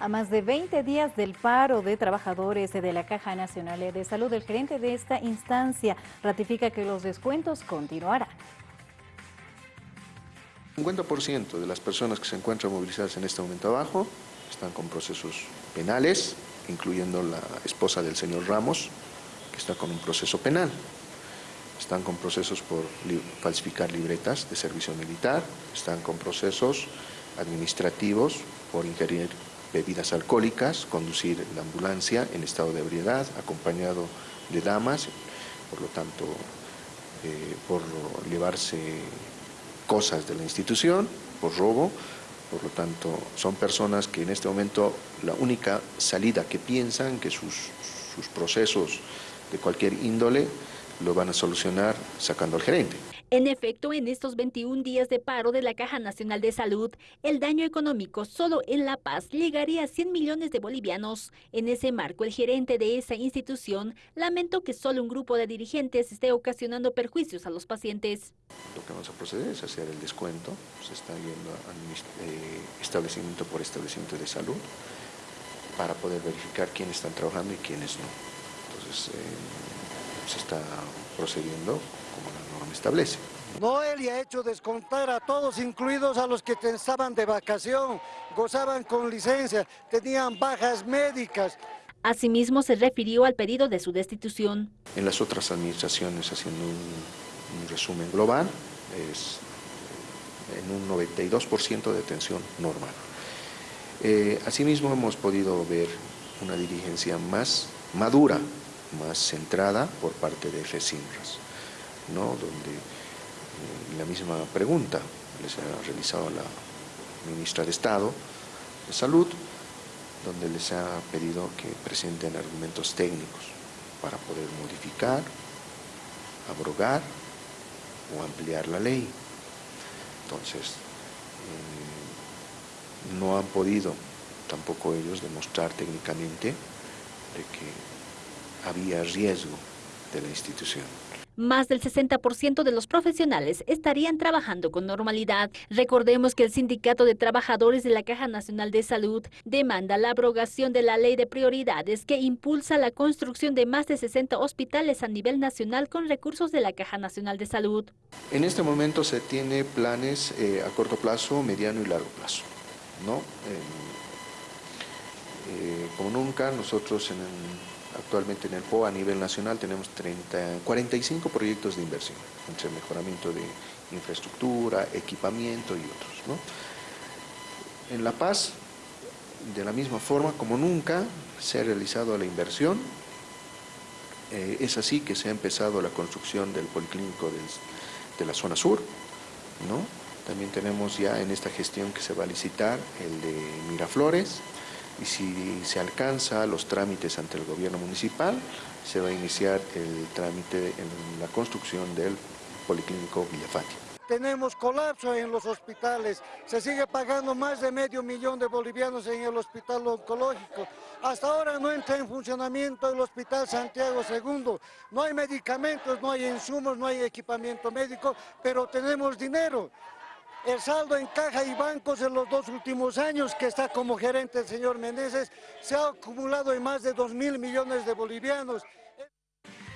A más de 20 días del paro de trabajadores de la Caja Nacional de Salud, el gerente de esta instancia ratifica que los descuentos continuarán. 50% de las personas que se encuentran movilizadas en este momento abajo están con procesos penales, incluyendo la esposa del señor Ramos, que está con un proceso penal. Están con procesos por falsificar libretas de servicio militar, están con procesos administrativos por ingerir bebidas alcohólicas, conducir la ambulancia en estado de ebriedad, acompañado de damas, por lo tanto, eh, por llevarse cosas de la institución, por robo, por lo tanto, son personas que en este momento la única salida que piensan que sus, sus procesos de cualquier índole lo van a solucionar sacando al gerente. En efecto, en estos 21 días de paro de la Caja Nacional de Salud, el daño económico solo en La Paz llegaría a 100 millones de bolivianos. En ese marco, el gerente de esa institución lamentó que solo un grupo de dirigentes esté ocasionando perjuicios a los pacientes. Lo que vamos a proceder es hacer el descuento, se está yendo a eh, establecimiento por establecimiento de salud para poder verificar quiénes están trabajando y quiénes no. Entonces, eh, se está procediendo como la norma establece. Noel ha hecho descontar a todos, incluidos a los que estaban de vacación, gozaban con licencia, tenían bajas médicas. Asimismo, se refirió al pedido de su destitución. En las otras administraciones, haciendo un, resumen global, es en un 92% de detención normal. Eh, asimismo, hemos podido ver una dirigencia más madura, más centrada por parte de FESINRAS donde eh, la misma pregunta les ha realizado la ministra de Estado de Salud, donde les ha pedido que presenten argumentos técnicos para poder modificar, abrogar o ampliar la ley. Entonces, eh, no han podido tampoco ellos demostrar técnicamente de que había riesgo de la institución. Más del 60% de los profesionales estarían trabajando con normalidad. Recordemos que el Sindicato de Trabajadores de la Caja Nacional de Salud demanda la abrogación de la ley de prioridades que impulsa la construcción de más de 60 hospitales a nivel nacional con recursos de la Caja Nacional de Salud. En este momento se tiene planes eh, a corto plazo, mediano y largo plazo. ¿no? Eh, como nunca, nosotros en el Actualmente en el PO a nivel nacional tenemos 30, 45 proyectos de inversión, entre mejoramiento de infraestructura, equipamiento y otros. En La Paz, de la misma forma, como nunca, se ha realizado la inversión. Eh, es así que se ha empezado la construcción del policlínico de la zona sur. ¿no? También tenemos ya en esta gestión que se va a licitar el de Miraflores, y si se alcanza los trámites ante el gobierno municipal, se va a iniciar el trámite en la construcción del Policlínico Villafati. Tenemos colapso en los hospitales, se sigue pagando más de medio millón de bolivianos en el hospital oncológico. Hasta ahora no entra en funcionamiento el hospital Santiago II. No hay medicamentos, no hay insumos, no hay equipamiento médico, pero tenemos dinero. El saldo en caja y bancos en los dos últimos años que está como gerente el señor Meneses se ha acumulado en más de 2 mil millones de bolivianos